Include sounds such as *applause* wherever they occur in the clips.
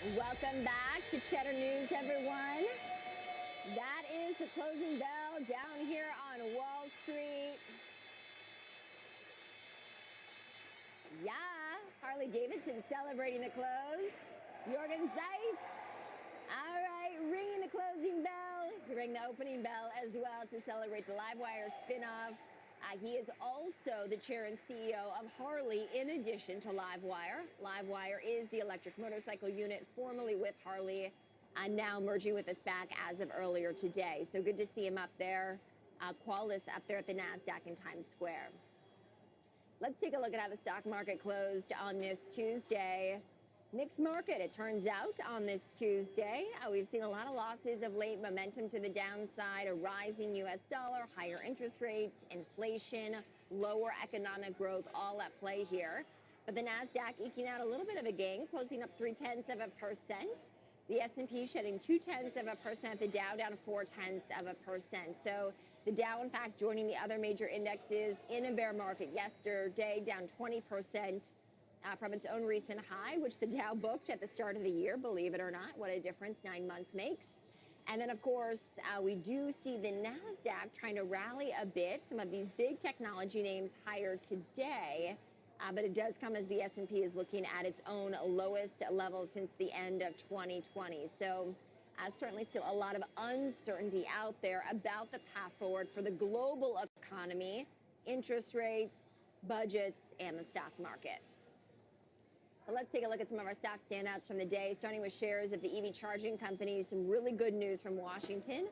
Welcome back to Cheddar News, everyone. That is the closing bell down here on Wall Street. Yeah, Harley Davidson celebrating the close. Jochen Zeitz. All right, ringing the closing bell. Ring the opening bell as well to celebrate the Livewire spinoff. Uh, he is also the chair and CEO of Harley, in addition to Livewire. Livewire is the electric motorcycle unit formerly with Harley, and now merging with SPAC as of earlier today. So good to see him up there. Uh, Qualys up there at the NASDAQ in Times Square. Let's take a look at how the stock market closed on this Tuesday. Mixed market, it turns out, on this Tuesday. Uh, we've seen a lot of losses of late, momentum to the downside, a rising U.S. dollar, higher interest rates, inflation, lower economic growth, all at play here. But the Nasdaq eking out a little bit of a gain, closing up three tenths of a percent. The S&P shedding two tenths of a percent. The Dow down four tenths of a percent. So the Dow, in fact, joining the other major indexes in a bear market yesterday, down 20 percent uh, from its own recent high, which the Dow booked at the start of the year, believe it or not. What a difference nine months makes. And then, of course, uh, we do see the NASDAQ trying to rally a bit. Some of these big technology names higher today. Uh, but it does come as the S&P is looking at its own lowest level since the end of 2020. So uh, certainly still a lot of uncertainty out there about the path forward for the global economy, interest rates, budgets, and the stock market. But let's take a look at some of our stock standouts from the day, starting with shares of the EV charging companies. Some really good news from Washington.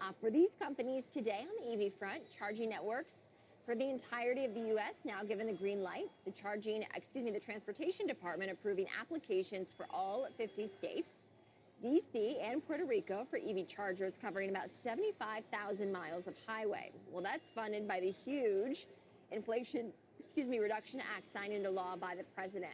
Uh, for these companies today on the EV front, charging networks for the entirety of the U.S. now given the green light. The charging, excuse me, the Transportation Department approving applications for all 50 states. D.C. and Puerto Rico for EV chargers covering about 75,000 miles of highway. Well, that's funded by the huge Inflation, excuse me, Reduction Act signed into law by the president.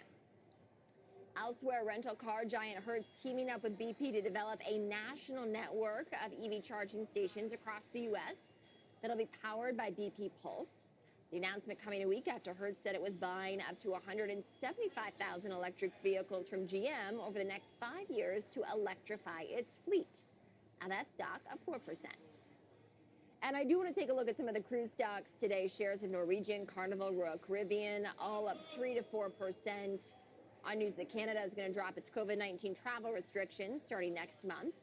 Elsewhere, rental car giant Hertz teaming up with BP to develop a national network of EV charging stations across the U.S. that'll be powered by BP Pulse. The announcement coming a week after Hertz said it was buying up to 175,000 electric vehicles from GM over the next five years to electrify its fleet. Now that's stock of 4%. And I do want to take a look at some of the cruise stocks today. Shares of Norwegian, Carnival, Royal Caribbean, all up 3 to 4%. On news that Canada is going to drop its COVID 19 travel restrictions starting next month.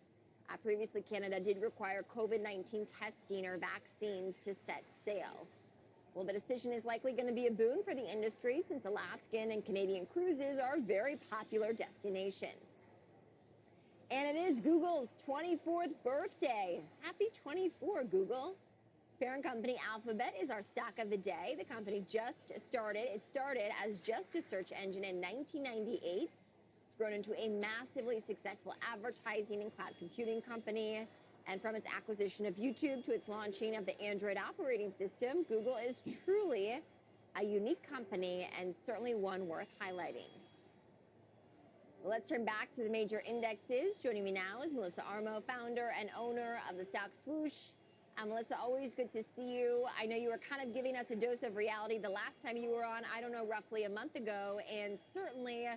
Uh, previously, Canada did require COVID 19 testing or vaccines to set sail. Well, the decision is likely going to be a boon for the industry since Alaskan and Canadian cruises are very popular destinations. And it is Google's 24th birthday. Happy 24, Google. Parent company Alphabet is our stock of the day. The company just started. It started as just a search engine in 1998. It's grown into a massively successful advertising and cloud computing company. And from its acquisition of YouTube to its launching of the Android operating system, Google is truly a unique company and certainly one worth highlighting. let's turn back to the major indexes. Joining me now is Melissa Armo, founder and owner of the stock Swoosh. Um, Melissa, always good to see you. I know you were kind of giving us a dose of reality the last time you were on, I don't know, roughly a month ago. And certainly uh,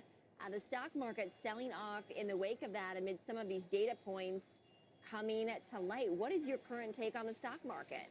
the stock market selling off in the wake of that amid some of these data points coming to light. What is your current take on the stock market?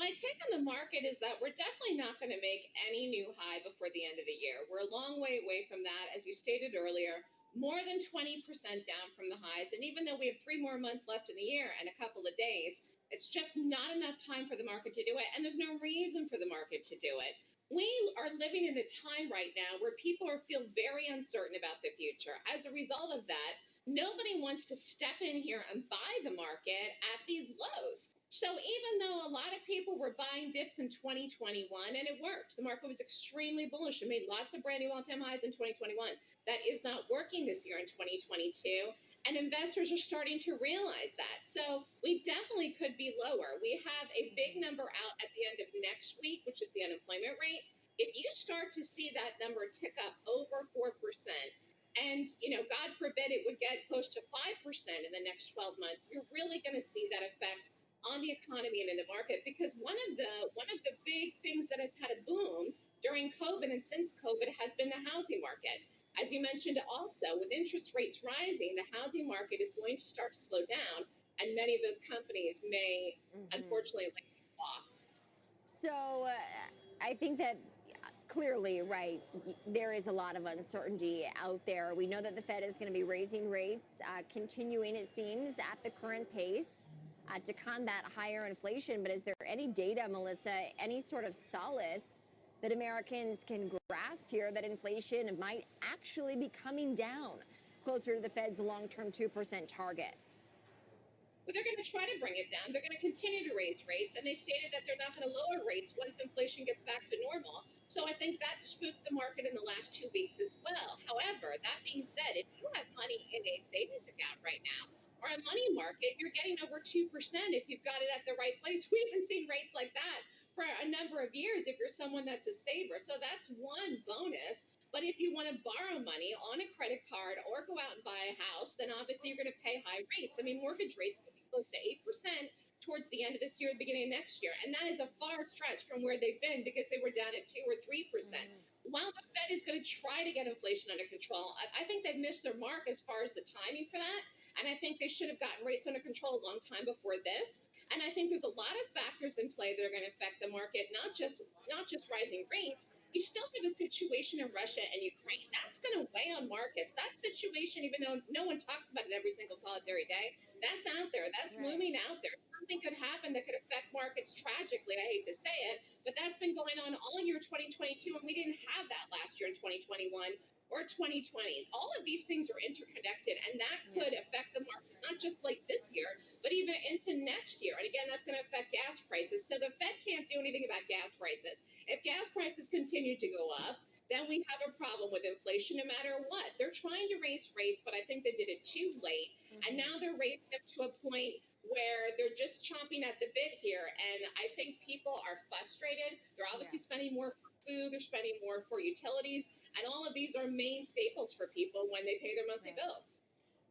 My take on the market is that we're definitely not going to make any new high before the end of the year. We're a long way away from that, as you stated earlier more than 20% down from the highs. And even though we have three more months left in the year and a couple of days, it's just not enough time for the market to do it. And there's no reason for the market to do it. We are living in a time right now where people are feel very uncertain about the future. As a result of that, nobody wants to step in here and buy the market at these lows. So even though a lot of people were buying dips in 2021 and it worked, the market was extremely bullish and made lots of brand new all-time highs in 2021. That is not working this year in 2022. And investors are starting to realize that. So we definitely could be lower. We have a big number out at the end of next week, which is the unemployment rate. If you start to see that number tick up over 4%, and you know, God forbid it would get close to 5% in the next 12 months, you're really going to see that effect on the economy and in the market because one of the one of the big things that has had a boom during COVID and since COVID has been the housing market. As you mentioned also, with interest rates rising, the housing market is going to start to slow down, and many of those companies may, mm-hmm. unfortunately, lay off. So uh, I think that clearly, right, there is a lot of uncertainty out there. We know that the Fed is going to be raising rates, uh, continuing, it seems, at the current pace uh, to combat higher inflation. But is there any data, Melissa, any sort of solace that Americans can grasp here that inflation might actually be coming down closer to the Fed's long term 2% target? But they're going to try to bring it down. They're going to continue to raise rates, and they stated that they're not going to lower rates once inflation gets back to normal. So I think that spooked the market in the last two weeks as well. However, that being said, if you have money in a savings account right now or a money market, you're getting over 2% if you've got it at the right place. *laughs* We haven't seen rates like that for a number of years if you're someone that's a saver. So that's one bonus. But if you want to borrow money on a credit card or go out and buy a house, then obviously you're going to pay high rates. I mean, mortgage rates could be close to 8% towards the end of this year, the beginning of next year. And that is a far stretch from where they've been because they were down at 2 or 3%. percent mm hmm While the Fed is going to try to get inflation under control, I, I think they've missed their mark as far as the timing for that. And I think they should have gotten rates under control a long time before this. And I think there's a lot of factors in play that are going to affect the market, not just not just rising rates, you still have a situation in Russia and Ukraine. That's going to weigh on markets. That situation, even though no one talks about it every single solitary day, that's out there. That's right. looming out there. Something could happen that could affect markets tragically. I hate to say it, but that's been going on all year 2022, and we didn't have that last year in 2021 or 2020. All of these things are interconnected, and that could yeah. affect the market, not just like this year, but even into next year. And again, that's going to affect gas prices. So the Fed can't do anything about gas prices. If gas prices continue to go up, then we have a problem with inflation no matter what. They're trying to raise rates, but I think they did it too late. Mm-hmm. And now they're raising them to a point where they're just chomping at the bit here. And I think people are frustrated. They're obviously yeah. spending more for food, they're spending more for utilities. And all of these are main staples for people when they pay their monthly right. bills.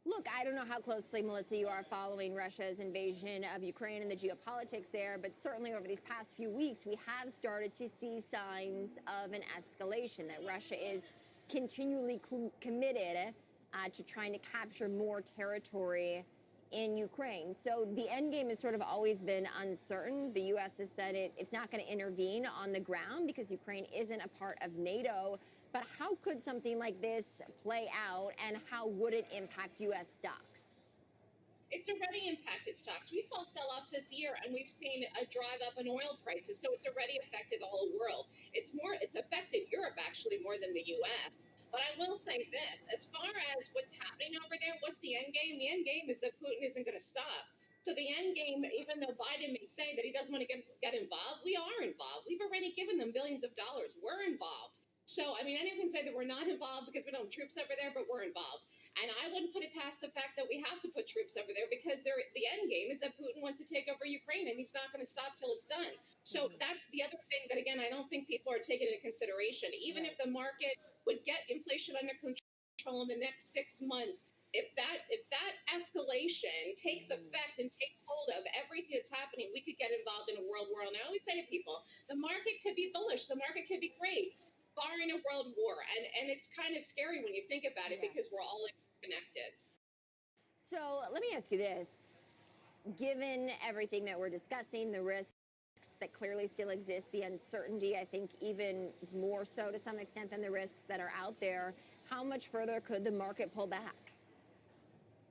Look, I don't know how closely, Melissa, you are following Russia's invasion of Ukraine and the geopolitics there, but certainly over these past few weeks, we have started to see signs of an escalation, that Russia is continually committed uh, to trying to capture more territory in Ukraine. So the end game has sort of always been uncertain. The U.S. has said it, it's not going to intervene on the ground because Ukraine isn't a part of NATO. But how could something like this play out and how would it impact U.S. stocks? It's already impacted stocks. We saw sell offs this year and we've seen a drive up in oil prices. So it's already affected the whole world. It's more, it's affected Europe actually more than the U.S. But I will say this as far as what's happening over there, what's the end game? The end game is that Putin isn't going to stop. So the end game, even though Biden may say that he doesn't want to get, get involved, we are involved. We've already given them billions of dollars. We're involved. So, I mean, anyone can say that we're not involved because we don't have troops over there, but we're involved. And I wouldn't put it past the fact that we have to put troops over there because they're, the end game is that Putin wants to take over Ukraine and he's not going to stop till it's done. So mm-hmm. that's the other thing that, again, I don't think people are taking into consideration. Even right. if the market would get inflation under control in the next six months, if that if that escalation takes mm-hmm. effect and takes hold of everything that's happening, we could get involved in a world war. And I always say to people, the market could be bullish, the market could be great barring a world war. And, and it's kind of scary when you think about it yeah. because we're all connected. So let me ask you this. Given everything that we're discussing, the risks that clearly still exist, the uncertainty, I think even more so to some extent than the risks that are out there, how much further could the market pull back?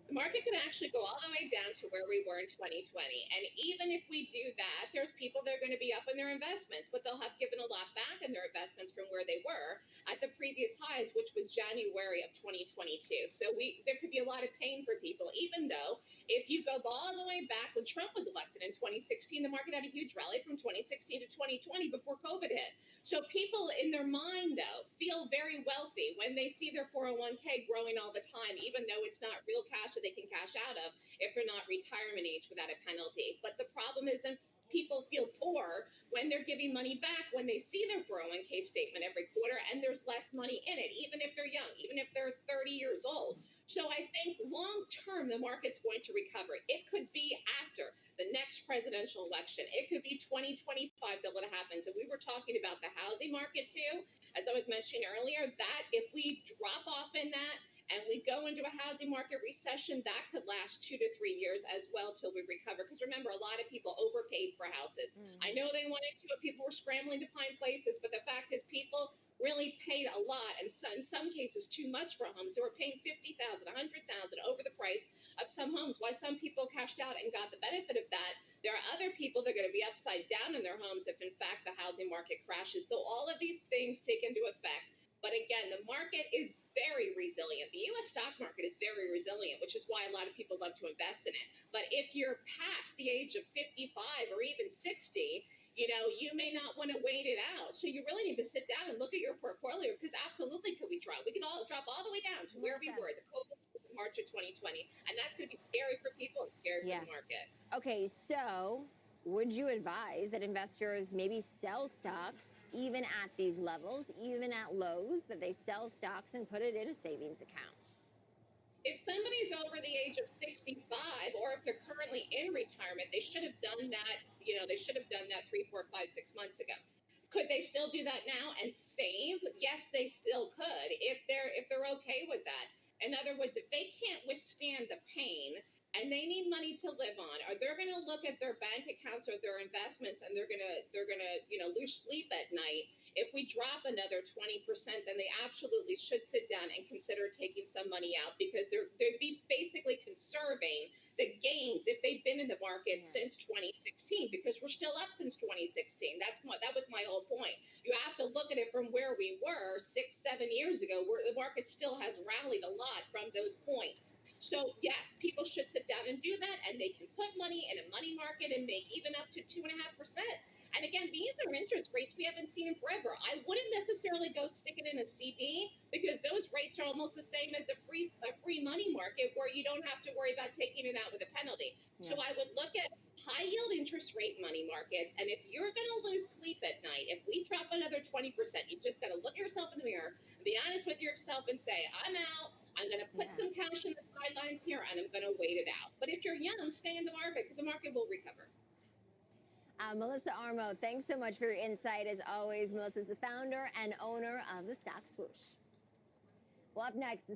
The market can actually go all the way down to where we were in 2020. And even if we do that, there's people that are going to be up in their investments, but they'll have given a lot back in their investments from where they were at the previous highs, which was January of 2022. So we there could be a lot of pain for people, even though if you go all the way back when Trump was elected in 2016, the market had a huge rally from 2016 to 2020 before COVID hit. So people in their mind, though, feel very wealthy when they see their 401k growing all the time, even though it's not real cash that they can cash out of if they're not retirement age without a penalty. But the problem is that people feel poor when they're giving money back when they see their 401k statement every quarter and there's less money in it, even if they're young, even if they're 30 years old. So I think long term, the market's going to recover. It could be after the next presidential election. It could be 2025 that what happens. And we were talking about the housing market too. as I was mentioning earlier, that if we drop off in that and we go into a housing market recession, that could last two to three years as well till we recover. Because remember, a lot of people overpaid for houses. Mm. I know they wanted to, but people were scrambling to find places. But the fact is, people really paid a lot, and so, in some cases, too much for homes. They were paying fifty thousand, a hundred thousand over the price of some homes. Why some people cashed out and got the benefit of that. There are other people that are going to be upside down in their homes if, in fact, the housing market crashes. So all of these things take into effect. But again, the market is very resilient. The US stock market is very resilient, which is why a lot of people love to invest in it. But if you're past the age of 55 or even 60, you know, you may not want to wait it out. So you really need to sit down and look at your portfolio because absolutely could we drop? We can all drop all the way down to where we were, the COVID March of 2020. And that's going to be scary for people and scary Yeah. for the market. Okay, so would you advise that investors maybe sell stocks even at these levels, even at lows, that they sell stocks and put it in a savings account? if somebody's over the age of 65 or if they're currently in retirement they should have done that you know they should have done that three four five six months ago. Could they still do that now and save? Yes they still could if they're if they're okay with that. In other words if they can't withstand the pain and they need money to live on or they're going to look at their bank accounts or their investments and they're going to they're going to you know lose sleep at night if we drop another 20%, then they absolutely should sit down and consider taking some money out because they're they'd be basically conserving the gains if they've been in the market Yeah. since 2016 because we're still up since 2016. That's what that was my whole point. You have to look at it from where we were six, seven years ago, where the market still has rallied a lot from those points. So yes, people should sit down and do that, and they can put money in a money market and make even up to two and a half percent. And again, these are interest rates we haven't seen in forever. I wouldn't necessarily go stick it in a CD because those rates are almost the same as a free a free money market where you don't have to worry about taking it out with a penalty. So I would look at high yield interest rate money markets, and if you're going to lose sleep at night, if we drop another 20%, you just got to look yourself in the mirror, and be honest with yourself, and say, I'm out. I'm going to put Yeah. some cash in the sidelines here, and I'm going to wait it out. But if you're young, stay in the market because the market will recover. Uh, Melissa Armo, thanks so much for your insight. As always, Melissa's the founder and owner of the Stock Swoosh. Well, up next,